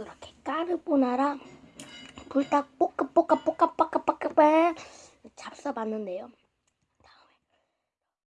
이렇게 까르보나라 불닭 볶아 볶아 볶아 볶아 볶아 볶아 잡숴봤는데요.